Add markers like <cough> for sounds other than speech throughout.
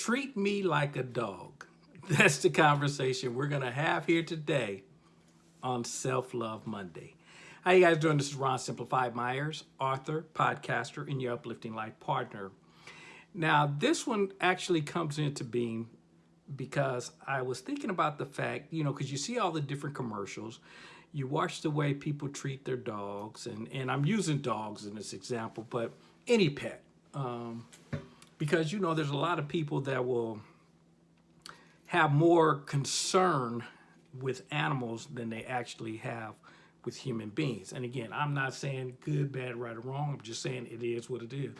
treat me like a dog. <laughs> That's the conversation we're going to have here today on Self-Love Monday. How you guys doing? This is Ron Simplified Myers, author, podcaster, and your uplifting life partner. Now, this one actually comes into being because I was thinking about the fact, you know, because you see all the different commercials, you watch the way people treat their dogs, and, and I'm using dogs in this example, but any pet. Um, because, you know, there's a lot of people that will have more concern with animals than they actually have with human beings. And again, I'm not saying good, bad, right, or wrong. I'm just saying it is what it is.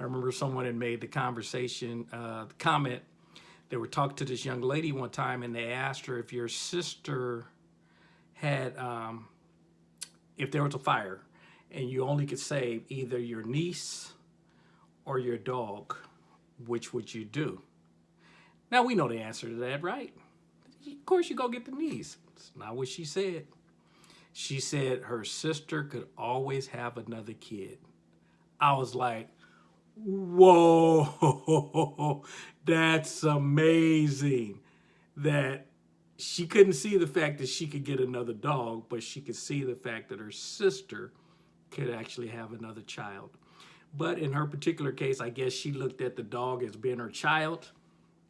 I remember someone had made the conversation, uh, the comment, they were talking to this young lady one time and they asked her if your sister had, um, if there was a fire and you only could save either your niece or your dog, which would you do? Now we know the answer to that, right? Of course you go get the niece. It's not what she said. She said her sister could always have another kid. I was like, whoa, <laughs> that's amazing that she couldn't see the fact that she could get another dog, but she could see the fact that her sister could actually have another child. But in her particular case, I guess she looked at the dog as being her child.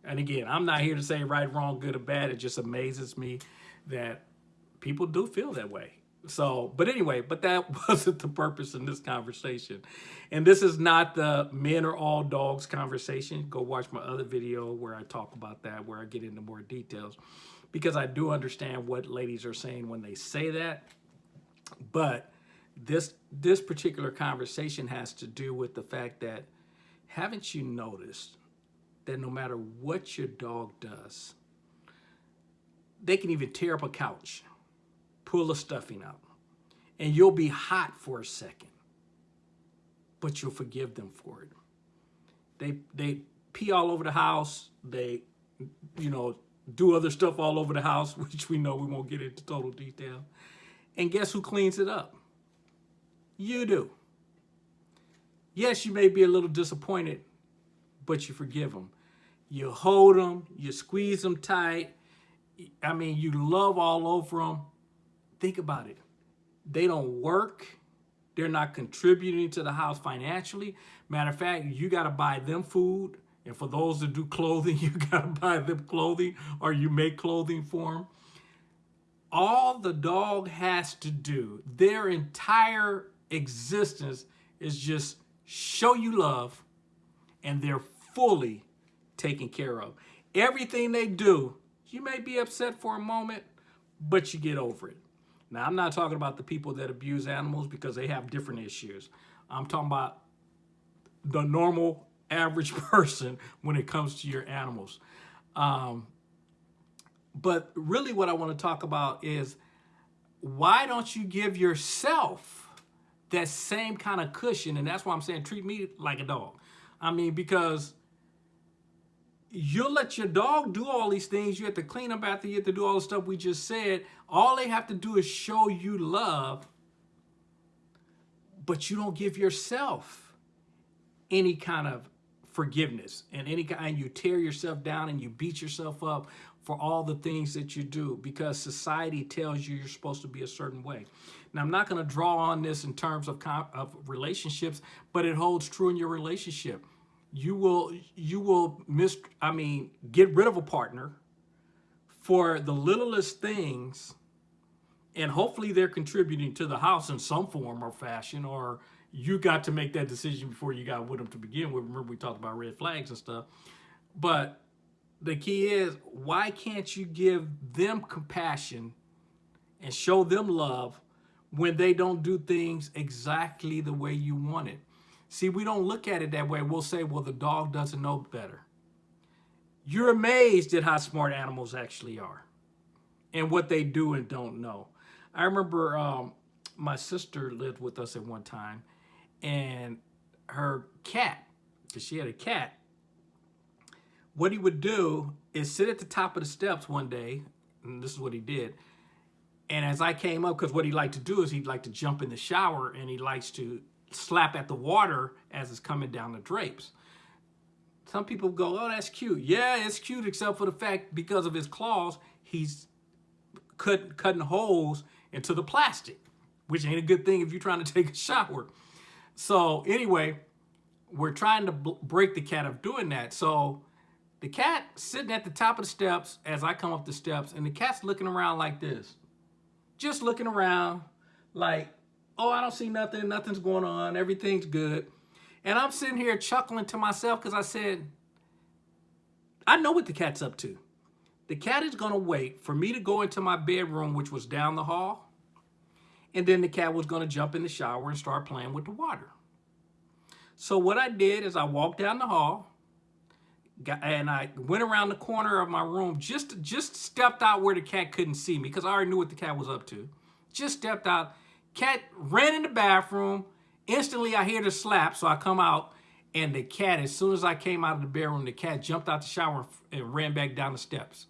And again, I'm not here to say right, wrong, good or bad. It just amazes me that people do feel that way. So, but anyway, but that <laughs> wasn't the purpose in this conversation. And this is not the men are all dogs conversation. Go watch my other video where I talk about that, where I get into more details. Because I do understand what ladies are saying when they say that. But this this particular conversation has to do with the fact that haven't you noticed that no matter what your dog does, they can even tear up a couch, pull the stuffing out, and you'll be hot for a second, but you'll forgive them for it. They, they pee all over the house. They, you know, do other stuff all over the house, <laughs> which we know we won't get into total detail. And guess who cleans it up? You do. Yes, you may be a little disappointed, but you forgive them. You hold them, you squeeze them tight. I mean, you love all over them. Think about it. They don't work. They're not contributing to the house financially. Matter of fact, you got to buy them food. And for those that do <laughs> clothing, you got to buy them clothing or you make clothing for them. All the dog has to do, their entire existence is just show you love and they're fully taken care of. Everything they do, you may be upset for a moment, but you get over it. Now, I'm not talking about the people that abuse animals because they have different issues. I'm talking about the normal average <laughs> person when it comes to your animals. Um, but really what I want to talk about is why don't you give yourself that same kind of cushion. And that's why I'm saying treat me like a dog. I mean, because you'll let your dog do all these things. You have to clean up after you have to do all the stuff we just said. All they have to do is show you love, but you don't give yourself any kind of forgiveness and any kind you tear yourself down and you beat yourself up for all the things that you do because society tells you you're supposed to be a certain way. Now, I'm not going to draw on this in terms of, of relationships, but it holds true in your relationship. You will, you will miss, I mean, get rid of a partner for the littlest things and hopefully they're contributing to the house in some form or fashion or you got to make that decision before you got with them to begin with. Remember we talked about red flags and stuff. But the key is why can't you give them compassion and show them love when they don't do things exactly the way you want it. See, we don't look at it that way. We'll say, well, the dog doesn't know better. You're amazed at how smart animals actually are and what they do and don't know. I remember um, my sister lived with us at one time and her cat, because she had a cat, what he would do is sit at the top of the steps one day, and this is what he did, and as I came up, because what he liked to do is he'd like to jump in the shower and he likes to slap at the water as it's coming down the drapes. Some people go, oh, that's cute. Yeah, it's cute except for the fact because of his claws, he's cut, cutting holes into the plastic, which ain't a good thing if you're trying to <laughs> take a shower. So anyway, we're trying to break the cat of doing that. So the cat sitting at the top of the steps as I come up the steps, and the cat's looking around like this. Just looking around like, oh, I don't see nothing. Nothing's going on. Everything's good. And I'm sitting here chuckling to myself because I said, I know what the cat's up to. The cat is going to wait for me to go into my bedroom, which was down the hall. And then the cat was going to jump in the shower and start playing with the water. So what I did is I walked down the hall and I went around the corner of my room, just, just stepped out where the cat couldn't see me because I already knew what the cat was up to. Just stepped out. Cat ran in the bathroom. Instantly, I hear the slap, so I come out and the cat, as soon as I came out of the bedroom, the cat jumped out the shower and ran back down the steps.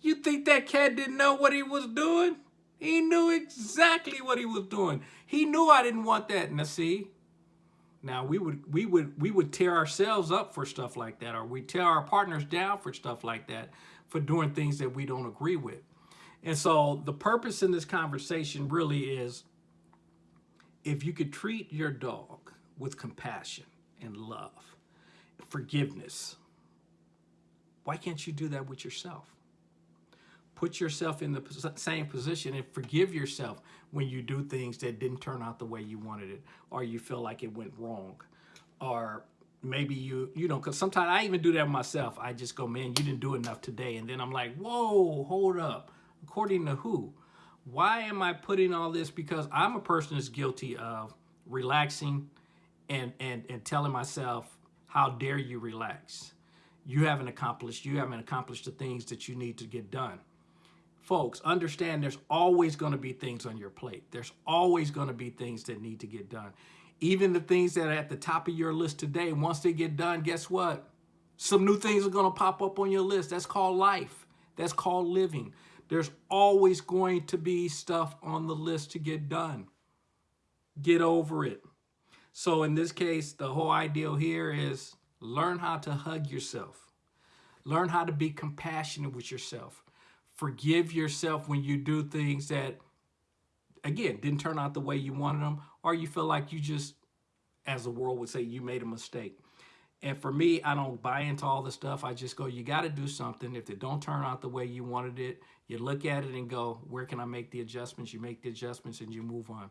You think that cat didn't know what he was doing? He knew exactly what he was doing. He knew I didn't want that. Now see, now we would we would we would tear ourselves up for stuff like that, or we tear our partners down for stuff like that, for doing things that we don't agree with. And so the purpose in this conversation really is if you could treat your dog with compassion and love, forgiveness, why can't you do that with yourself? Put yourself in the same position and forgive yourself when you do things that didn't turn out the way you wanted it or you feel like it went wrong. Or maybe you you know because sometimes i even do that myself. I just go man you didn't do enough today. And then i'm like whoa hold up. According to who? Why am i putting all this? Because i'm a person that's guilty of relaxing and and and telling myself how dare you relax? You haven't accomplished you haven't accomplished the things that you need to get done folks, understand there's always going to be things on your plate. There's always going to be things that need to get done. Even the things that are at the top of your list today, once they get done, guess what? Some new things are going to pop up on your list. That's called life. That's called living. There's always going to be stuff on the list to get done. Get over it. So in this case, the whole ideal here is learn how to hug yourself. Learn how to be compassionate with yourself forgive yourself when you do things that, again, didn't turn out the way you wanted them, or you feel like you just, as the world would say, you made a mistake. And for me, I don't buy into all the stuff. I just go, you got to do something. If it don't turn out the way you wanted it, you look at it and go, where can I make the adjustments? You make the adjustments and you move on.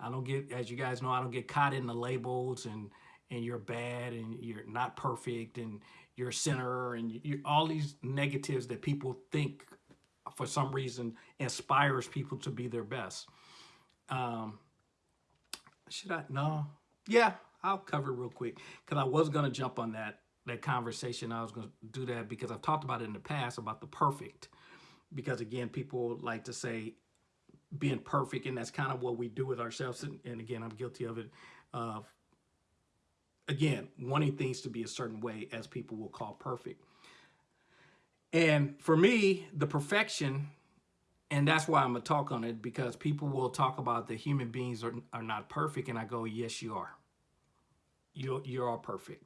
I don't get, as you guys know, I don't get caught in the labels and and you're bad and you're not perfect and you're a sinner and you, all these negatives that people think for some reason inspires people to be their best. Um, should I? No. Yeah, I'll cover real quick because I was going to jump on that that conversation. I was going to do that because I've talked about it in the past about the perfect. Because again, people like to say being perfect, and that's kind of what we do with ourselves. And, and again, I'm guilty of it. Of again, wanting things to be a certain way, as people will call perfect. And for me, the perfection, and that's why I'm going to talk on it, because people will talk about the human beings are, are not perfect. And I go, yes, you are. You, you are all perfect.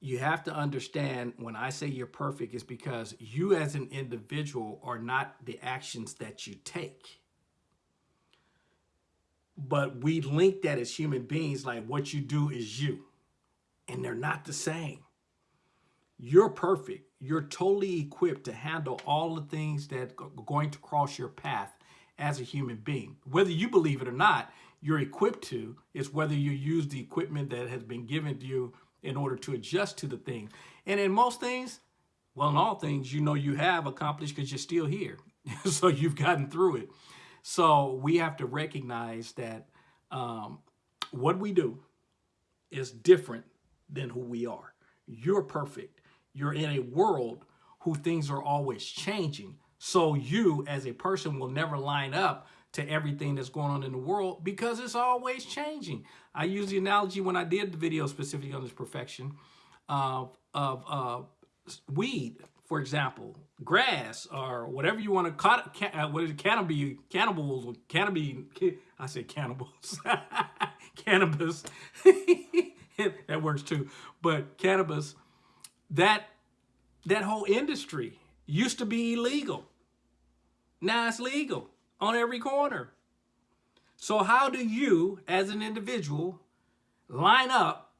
You have to understand when I say you're perfect is because you as an individual are not the actions that you take. But we link that as human beings, like what you do is you. And they're not the same. You're perfect. You're totally equipped to handle all the things that are going to cross your path as a human being. Whether you believe it or not, you're equipped to. It's whether you use the equipment that has been given to you in order to adjust to the thing. And in most things, well, in all things, you know you have accomplished because you're still here. <laughs> so you've gotten through it. So we have to recognize that um, what we do is different than who we are. You're perfect. You're in a world who things are always changing. So you as a person will never line up to everything that's going on in the world because it's always changing. I use the analogy when I did the video specifically on this perfection of, of uh, weed, for example, grass or whatever you want to call it, uh, what is it, <laughs> cannabis, cannibals, cannabis, I say cannibals, cannabis. that works too. But cannabis, that that whole industry used to be illegal. Now it's legal on every corner. So how do you, as an individual, line up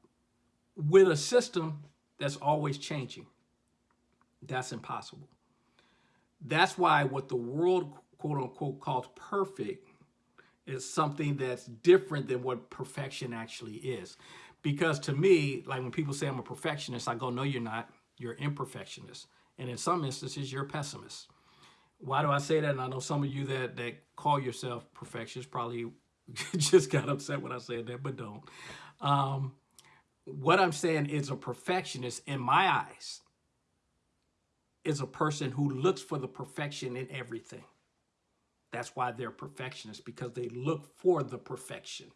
with a system that's always changing? That's impossible. That's why what the world, quote unquote, calls perfect is something that's different than what perfection actually is. Because to me, like when people say I'm a perfectionist, I go, no, you're not. You're imperfectionist. And in some instances, you're a pessimist. Why do I say that? And I know some of you that, that call yourself perfectionists probably <laughs> just got upset when I said that, but don't. Um, what I'm saying is a perfectionist in my eyes is a person who looks for the perfection in everything. That's why they're perfectionists, because they look for the perfection.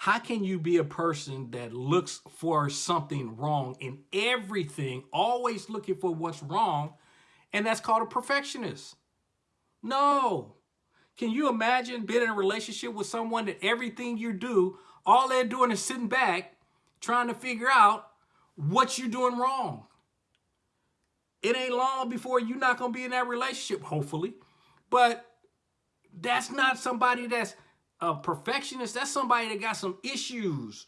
How can you be a person that looks for something wrong in everything, always looking for what's wrong, and that's called a perfectionist? No. Can you imagine being in a relationship with someone that everything you do, all they're doing is sitting back trying to figure out what you're doing wrong? It ain't long before you're not going to be in that relationship, hopefully. But that's not somebody that's a perfectionist. That's somebody that got some issues.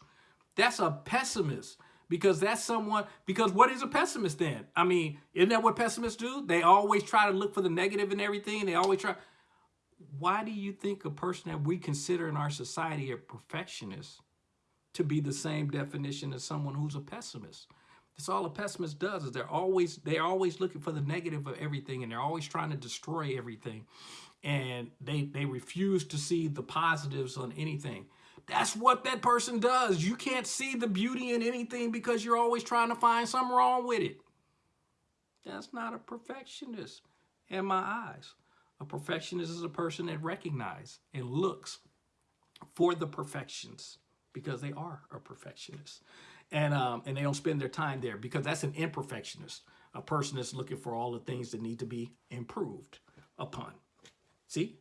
That's a pessimist because that's someone, because what is a pessimist then? I mean, isn't that what pessimists do? They always try to look for the negative in everything. They always try. Why do you think a person that we consider in our society a perfectionist to be the same definition as someone who's a pessimist? That's all a pessimist does is they're always they're always looking for the negative of everything and they're always trying to destroy everything. And they they refuse to see the positives on anything. That's what that person does. You can't see the beauty in anything because you're always trying to find something wrong with it. That's not a perfectionist in my eyes. A perfectionist is a person that recognizes and looks for the perfections because they are a perfectionist and um, and they don't spend their time there because that's an imperfectionist, a person that's looking for all the things that need to be improved upon. See,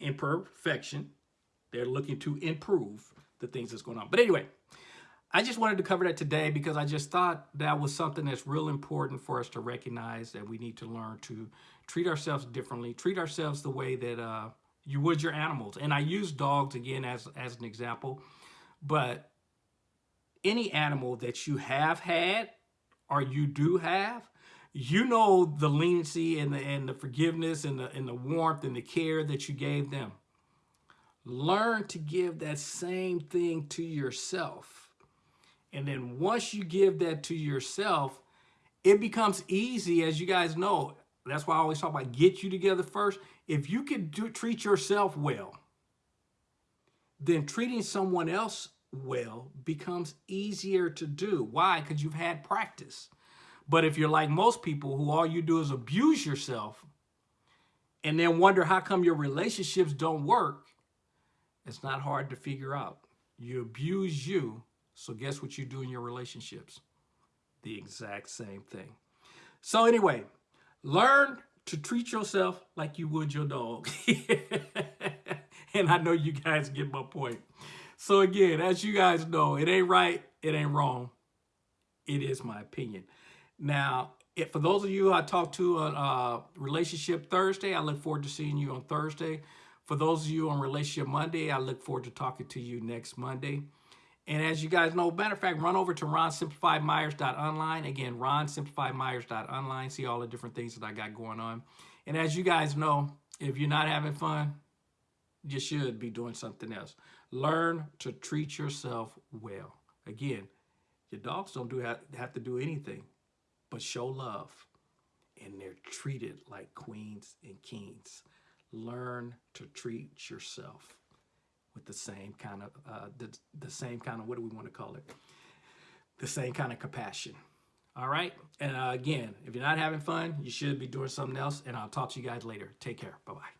imperfection, they're looking to improve the things that's going on. But anyway, I just wanted to cover that today because I just thought that was something that's real important for us to recognize that we need to learn to treat ourselves differently, treat ourselves the way that uh, you would your animals. And I use dogs again as, as an example, but any animal that you have had or you do have, you know the leniency and the, and the forgiveness and the, and the warmth and the care that you gave them. Learn to give that same thing to yourself. And then once you give that to yourself, it becomes easy, as you guys know. That's why I always talk about get you together first. If you can do, treat yourself well, then treating someone else well becomes easier to do. Why? Because you've had practice. But if you're like most people who all you do is abuse yourself and then wonder how come your relationships don't work, it's not hard to figure out. You abuse you, so guess what you do in your relationships? The exact same thing. So anyway, learn to treat yourself like you would your dog. <laughs> and I know you guys get my point. So again, as you guys know, it ain't right, it ain't wrong. It is my opinion. Now, if, for those of you I talked to on uh, Relationship Thursday, I look forward to seeing you on Thursday. For those of you on Relationship Monday, I look forward to talking to you next Monday. And as you guys know, matter of fact, run over to ronsimplifiedmyers.online. Again, ronsimplifiedmyers.online. See all the different things that I got going on. And as you guys know, if you're not having fun, you should be doing something else. Learn to treat yourself well. Again, your dogs don't do have, have to do anything but show love. And they're treated like queens and kings. Learn to treat yourself with the same kind of, uh, the, the same kind of, what do we want to call it? The same kind of compassion. All right. And uh, again, if you're not having fun, you should be doing something else. And I'll talk to you guys later. Take care. Bye-bye.